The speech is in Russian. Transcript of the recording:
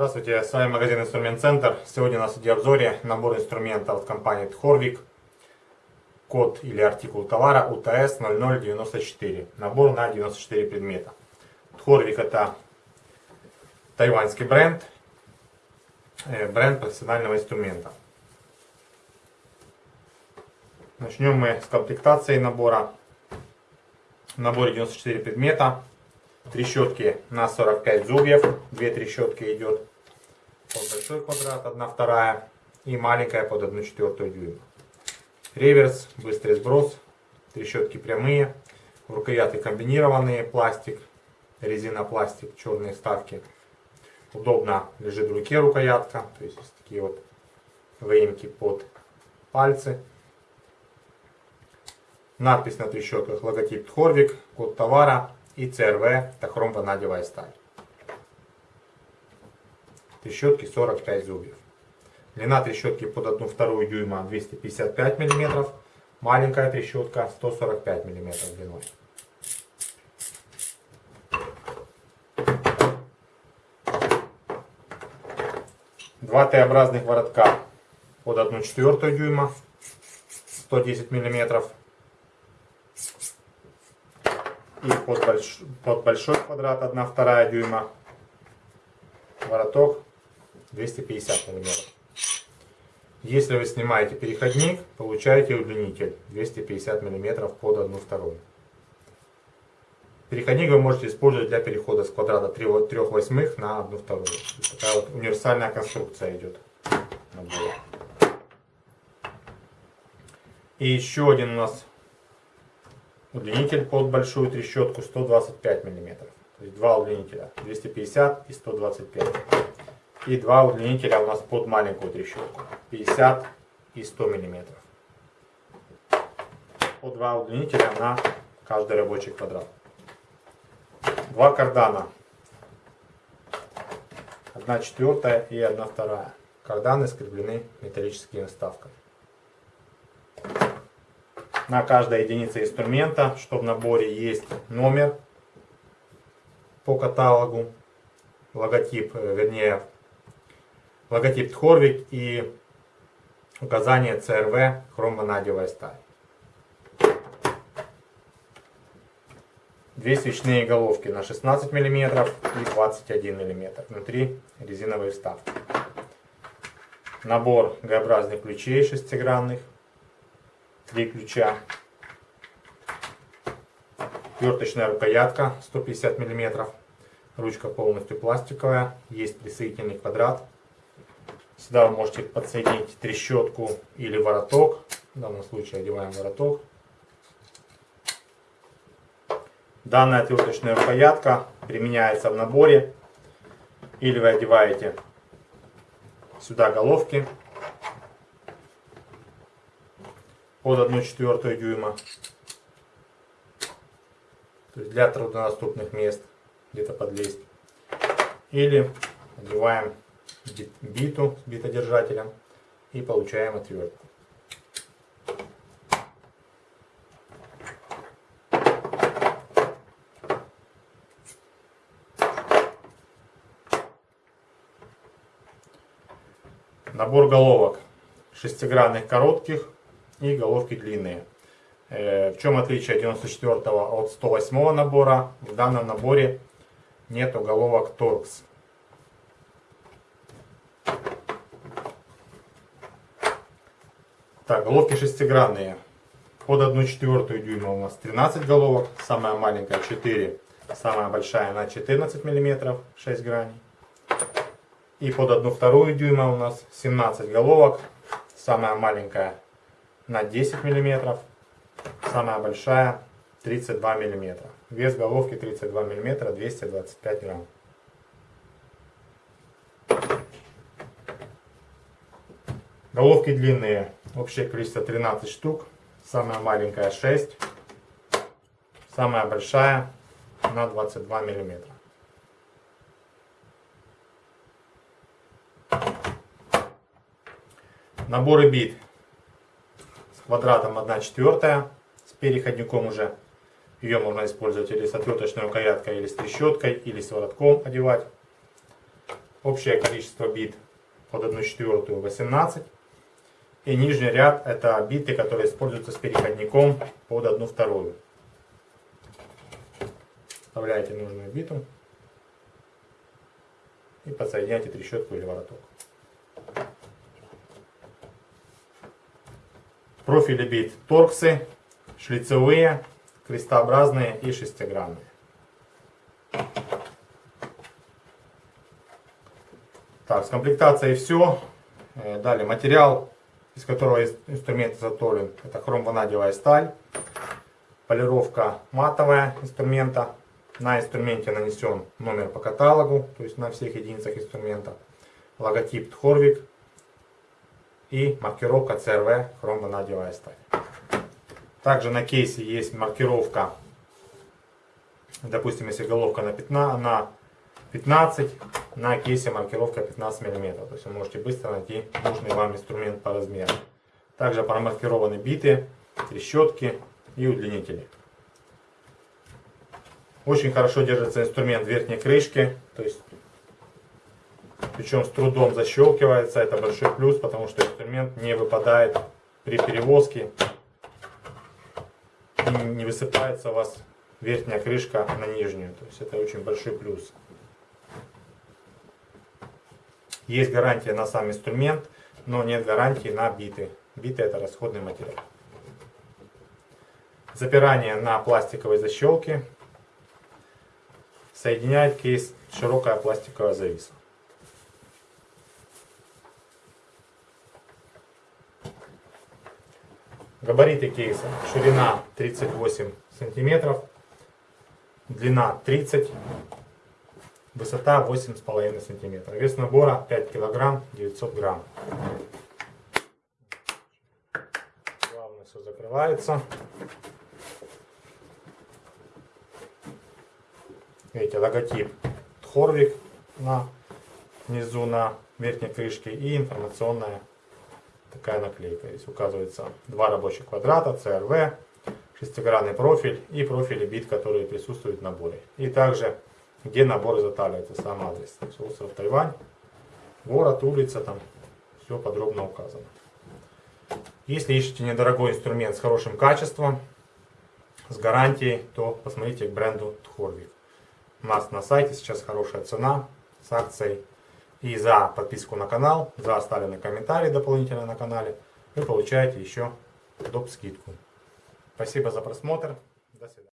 Здравствуйте, с вами магазин Инструмент Центр. Сегодня у нас в обзоре набор инструментов от компании Тхорвик. Код или артикул товара УТС 0094. Набор на 94 предмета. Тхорвик это тайваньский бренд. Э, бренд профессионального инструмента. Начнем мы с комплектации набора. В наборе 94 предмета трещотки на 45 зубьев. Две трещотки идет. Под большой квадрат, одна вторая. И маленькая под 1 четвертую дюйма. Реверс, быстрый сброс. Трещотки прямые. Рукоятки комбинированные, пластик, резина пластик, черные вставки. Удобно лежит в руке рукоятка. То есть такие вот выемки под пальцы. Надпись на трещотках логотип Тхорвик, код товара и CRV тахром ванадевая сталь. Трещотки 45 зубьев. Длина трещотки под 1 вторую дюйма 255 мм. Маленькая трещотка 145 мм длиной. Два Т-образных воротка под 1 четвертую дюйма 110 миллиметров и под, больш... под большой квадрат 1 вторая дюйма вороток 250 миллиметров. Если вы снимаете переходник, получаете удлинитель 250 миллиметров под 1 вторую. Переходник вы можете использовать для перехода с квадрата 3, 3 восьмых на 1 вторую. Такая вот универсальная конструкция идет. И еще один у нас Удлинитель под большую трещотку 125 мм. То есть два удлинителя 250 и 125. И два удлинителя у нас под маленькую трещотку 50 и 100 мм. По два удлинителя на каждый рабочий квадрат. Два кардана. Одна четвертая и одна вторая. Карданы скреплены металлическими вставками на каждой единице инструмента, что в наборе есть номер по каталогу, логотип, э, вернее, логотип Тхорвик и указание CRV хромванадевая сталь. Две свечные головки на 16 мм и 21 мм. Внутри резиновые вставки. Набор Г-образных ключей шестигранных три ключа. Верточная рукоятка 150 мм. Ручка полностью пластиковая. Есть присоединительный квадрат. Сюда вы можете подсоединить трещотку или вороток. В данном случае одеваем вороток. Данная отверточная рукоятка применяется в наборе. Или вы одеваете сюда головки под 1 четвертую дюйма. То есть для труднодоступных мест где-то подлезть. Или одеваем биту с битодержателем и получаем отвертку. Набор головок шестигранных коротких и головки длинные. Э, в чем отличие 94 от 108 набора? В данном наборе нет головок торкс. Так, головки шестигранные. Под 1 четвертую дюйма у нас 13 головок, самая маленькая 4, самая большая на 14 мм, 6 граней. И под 1 вторую дюйма у нас 17 головок, самая маленькая на 10 мм. Самая большая 32 мм. Вес головки 32 мм, 225 грамм. Головки длинные. Общее количество 13 штук. Самая маленькая 6. Самая большая на 22 миллиметра. Наборы бит с квадратом 1 четвертая, с переходником уже. Ее можно использовать или с отверточной рукояткой, или с трещоткой, или с воротком одевать. Общее количество бит под 1 четвертую 18. И нижний ряд это биты, которые используются с переходником под 1 вторую. Вставляете нужную биту и подсоединяйте трещотку или вороток. Профили бит торксы, шлицевые, крестообразные и шестигранные. Так, с комплектацией все. Э, далее материал, из которого инструмент изготовлен, это хромванадевая сталь. Полировка матовая инструмента. На инструменте нанесен номер по каталогу, то есть на всех единицах инструмента. Логотип Тхорвик и маркировка CRV хромванадевая сталь. Также на кейсе есть маркировка, допустим, если головка на 15, на 15 на кейсе маркировка 15 мм. То есть вы можете быстро найти нужный вам инструмент по размеру. Также промаркированы биты, трещотки и удлинители. Очень хорошо держится инструмент верхней крышки. То есть, причем с трудом защелкивается. Это большой плюс, потому что инструмент не выпадает при перевозке. И не высыпается у вас верхняя крышка на нижнюю. То есть это очень большой плюс. Есть гарантия на сам инструмент, но нет гарантии на биты. Биты это расходный материал. Запирание на пластиковой защелке. Соединяет кейс широкая пластиковая зависа. Габариты кейса. Ширина 38 сантиметров, длина 30 Высота 8,5 см. Вес набора 5 кг 900 грамм. Главное все закрывается. Видите, логотип Тхорвик на внизу на верхней крышке и информационная такая наклейка. Здесь указывается два рабочих квадрата, CRV, шестигранный профиль и профили бит, которые присутствуют в наборе. И также где набор изготавливается, сам адрес. остров Тайвань, город, улица, там все подробно указано. Если ищете недорогой инструмент с хорошим качеством, с гарантией, то посмотрите к бренду Тхорвик. У нас на сайте сейчас хорошая цена с акцией. И за подписку на канал, за оставленный комментарий дополнительно на канале, вы получаете еще доп. скидку. Спасибо за просмотр. До свидания.